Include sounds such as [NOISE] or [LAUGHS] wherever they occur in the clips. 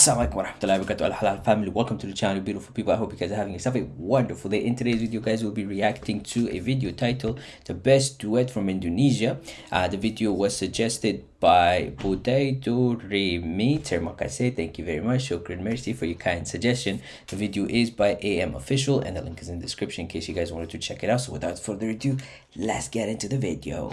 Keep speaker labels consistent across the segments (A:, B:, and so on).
A: Assalamu alaikum warahmatullahi wabarakatuh. Al Halal family welcome to the channel beautiful people. I hope you guys are having yourself a wonderful day. In today's video guys we'll be reacting to a video titled the best duet from Indonesia. Uh, the video was suggested by Potato Remy Termakase thank you very much. Shukran mercy for your kind suggestion. The video is by AM official and the link is in the description in case you guys wanted to check it out. So without further ado let's get into the video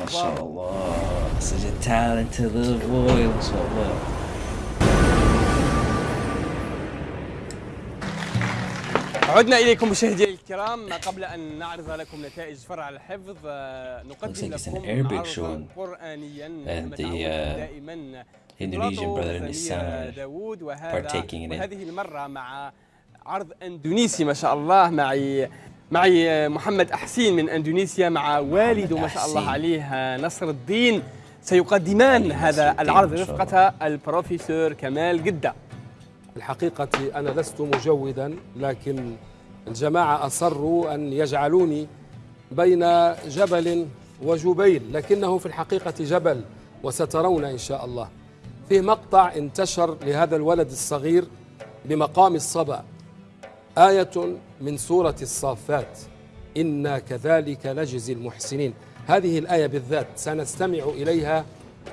A: ما شاء الله. Such a talented little boy ما شاء الله.
B: عدنا إليكم مشاهدينا الكرام. قبل أن نعرض لكم نتائج فرع الحفظ نقدم لكم عرضا قرانيا
A: uh, دائما. Indonesian brother and his son partaking in it.
B: وهذه المرة مع عرض إندونيسي ما شاء الله معي معي محمد أحسين من أندونيسيا مع والده ما شاء الله عليه نصر الدين. سيقدمان هذا العرض رفقة البروفيسور كمال قدة
C: الحقيقة أنا لست مجودا لكن الجماعة أصروا أن يجعلوني بين جبل وجبيل لكنه في الحقيقة جبل وسترون إن شاء الله. فيه مقطع انتشر لهذا الولد الصغير بمقام الصبا. آية من سورة الصافات. إنا كذلك نجزي المحسنين. هذه الآية بالذات سنستمع إليها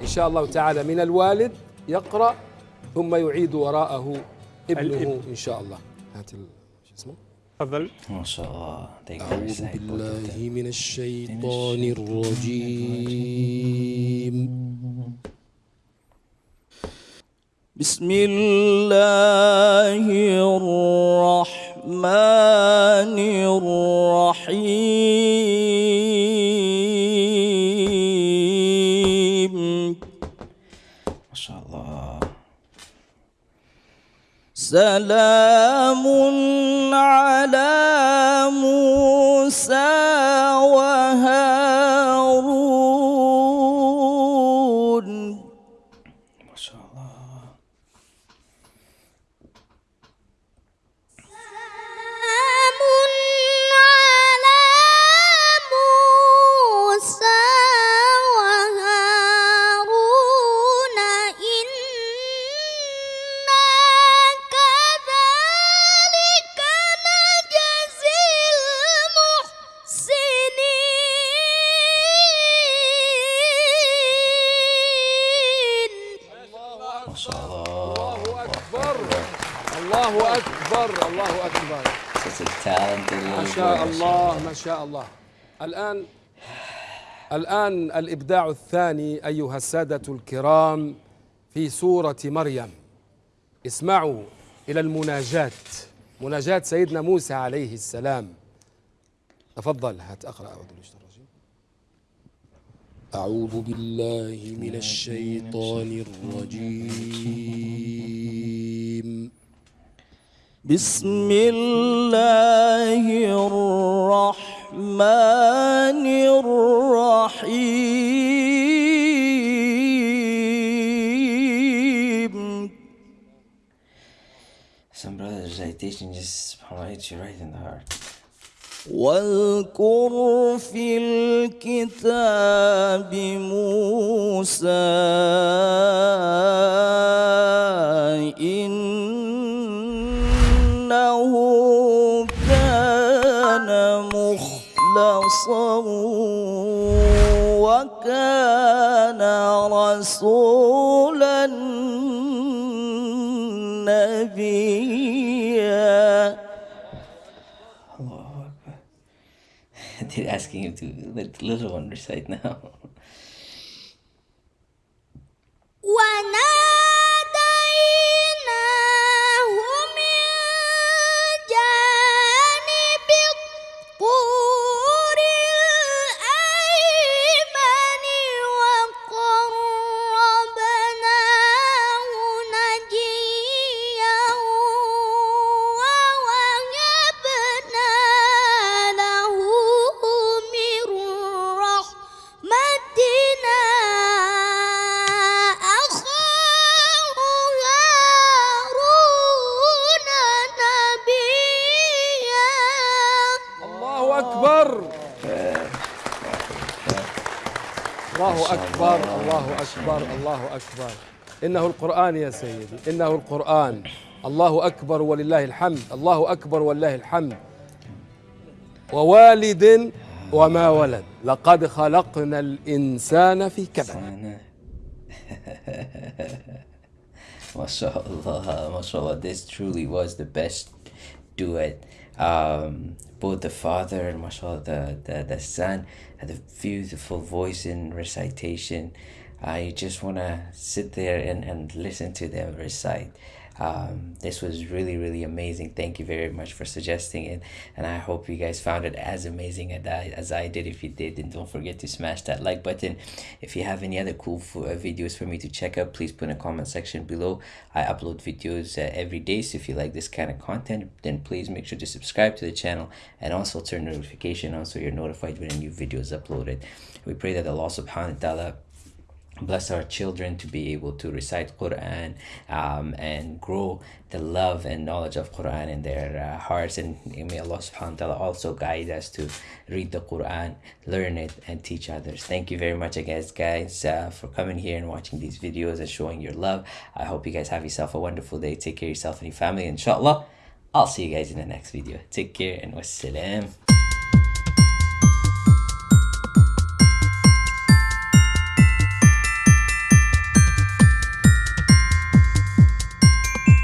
C: إن شاء الله تعالى. من الوالد يقرأ ثم يعيد وراءه ابنه إن شاء الله. هات شو اسمه؟
B: تفضل.
A: ما شاء الله.
C: أعوذ بالله من الشيطان الرجيم.
D: بسم الله الرحمن
A: شاء الله.
D: سلام على موسى.
C: أكبر الله أكبر. ما شاء الله ما شاء الله. الآن الآن الإبداع الثاني أيها السادة الكرام في سورة مريم. اسمعوا إلى المناجاة. مناجاة سيدنا موسى عليه السلام. تفضل هات أقرأ أعوذ الرجيم. أعوذ بالله من الشيطان الرجيم.
D: بسم الله الرحمن الرحيم
A: Some brothers recitation just hits you right in the heart.
D: واذكر في الكتاب موسى وكان رسولا نبيا
A: They're asking him to let the little one recite now.
C: الله أكبر الله. أكبر الله أكبر. إنه القرآن يا سيدي إنه القرآن. الله أكبر ولله الحمد الله أكبر ولله الحمد. ووالد وما ولد لقد خلقنا الإنسان في كبد.
A: MashaAllah, [LAUGHS] mashallah, this truly was the best duet. Um, both the father and mashallah, the, the, the son had a beautiful voice in recitation. I just want to sit there and, and listen to them recite um, this was really really amazing. Thank you very much for suggesting it. And i hope you guys found it as amazing as I, as I did. If you did then don't forget to smash that like button. If you have any other cool uh, videos for me to check out please put in a comment section below. I upload videos uh, every day. So if you like this kind of content then please make sure to subscribe to the channel and also turn notification on so you're notified when a new video is uploaded. We pray that allah subhanahu wa ta'ala bless our children to be able to recite Quran um, and grow the love and knowledge of Quran in their uh, hearts. And may Allah subhanahu wa ta'ala also guide us to read the Quran learn it and teach others. Thank you very much guys guys uh, for coming here and watching these videos and showing your love. I hope you guys have yourself a wonderful day. Take care of yourself and your family. Inshallah I'll see you guys in the next video. Take care and wassalam